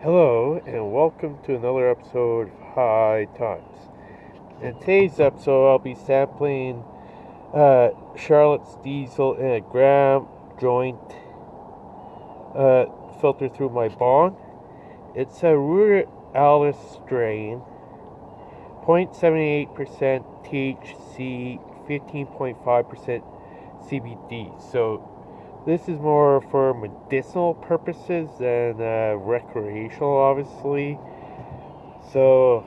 Hello, and welcome to another episode of High Times. In today's episode, I'll be sampling uh, Charlotte's Diesel in a gram joint uh, filter through my bong. It's a Ruderalis strain, 0.78% THC, 15.5% CBD. So this is more for medicinal purposes than uh, recreational, obviously. So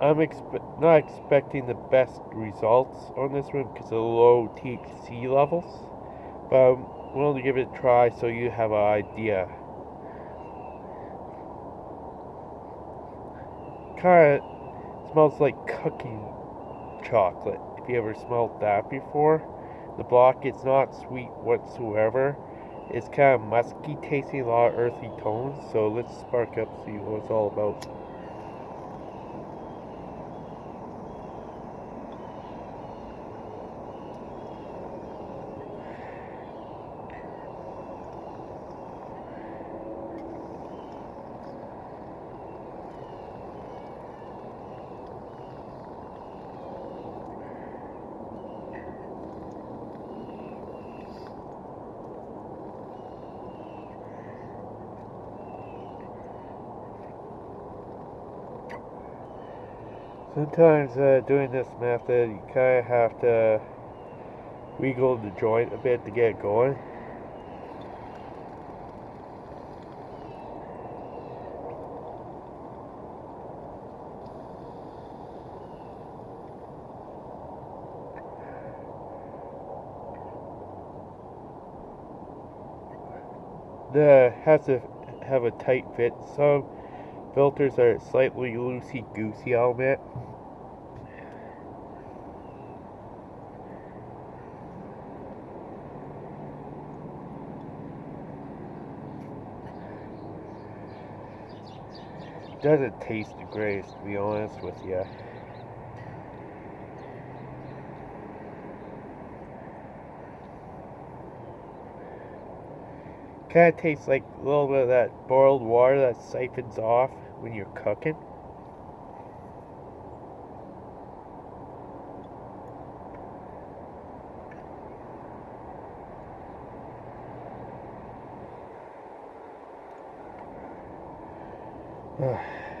I'm expe- not expecting the best results on this one because of low THC levels, but I'm willing to give it a try so you have an idea. Kind of smells like cooking chocolate. If you ever smelled that before. The block is not sweet whatsoever. It's kind of musky tasting, a lot of earthy tones. So let's spark up, see what it's all about. Sometimes uh, doing this method, you kind of have to wiggle the joint a bit to get it going. The has to have a tight fit. Some filters are slightly loosey goosey, I'll admit. Doesn't taste greatest, to be honest with you. Kind of tastes like a little bit of that boiled water that siphons off when you're cooking.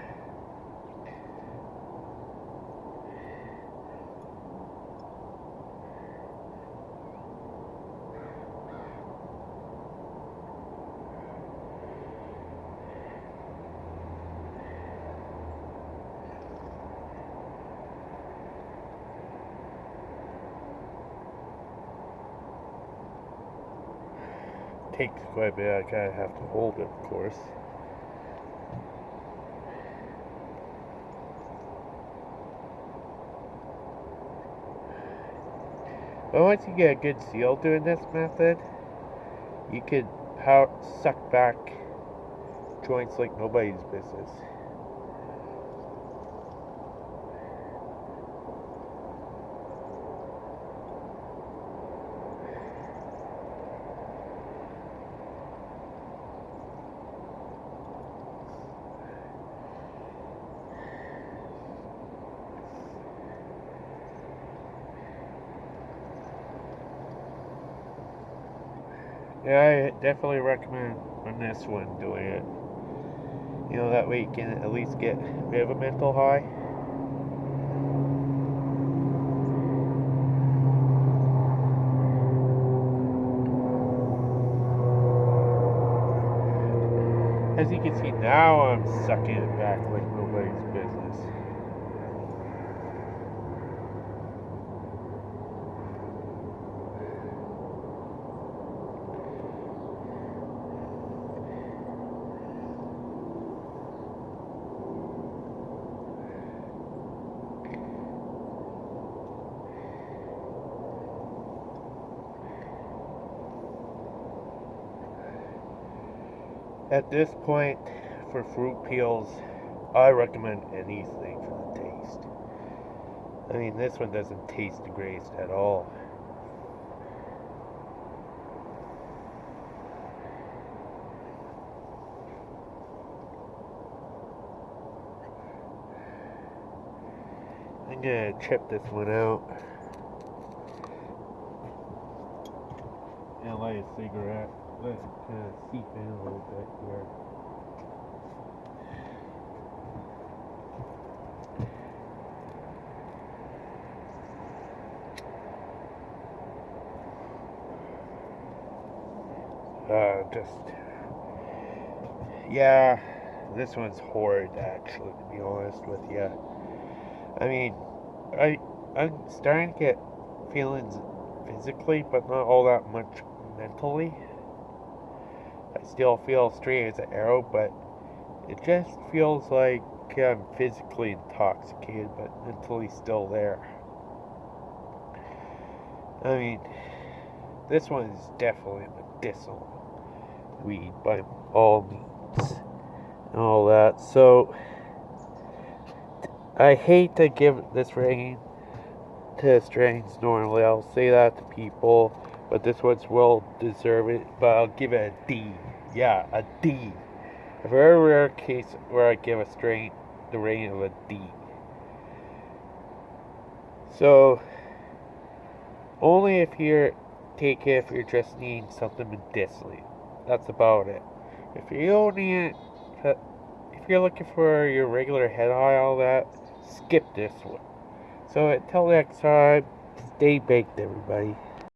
takes quite a bit. I kind of have to hold it, of course. But once you get a good seal doing this method, you could power, suck back joints like nobody's business. Yeah, I definitely recommend on this one doing it. You know, that way you can at least get a bit of a mental high. As you can see now, I'm sucking it back like nobody's business. At this point, for fruit peels, I recommend anything for the taste. I mean, this one doesn't taste the greatest at all. I'm gonna chip this one out. Light a cigarette. Let it kind of seep in a little bit here. Uh, just yeah, this one's horrid actually. To be honest with you, I mean, I I'm starting to get feelings physically, but not all that much mentally. I still feel straight as an arrow, but it just feels like I'm physically intoxicated, but mentally still there. I mean, this one is definitely medicinal weed by all means and all that. So I hate to give this rating to strains normally. I'll say that to people, but this one's well deserved. But I'll give it a D. Yeah, a D. A very rare case where I give a strain the rating of a D. So only if you're take it if you're just needing something medicinally. That's about it. If you don't need it, if you're looking for your regular head high, all that, skip this one. So until next time, stay baked, everybody.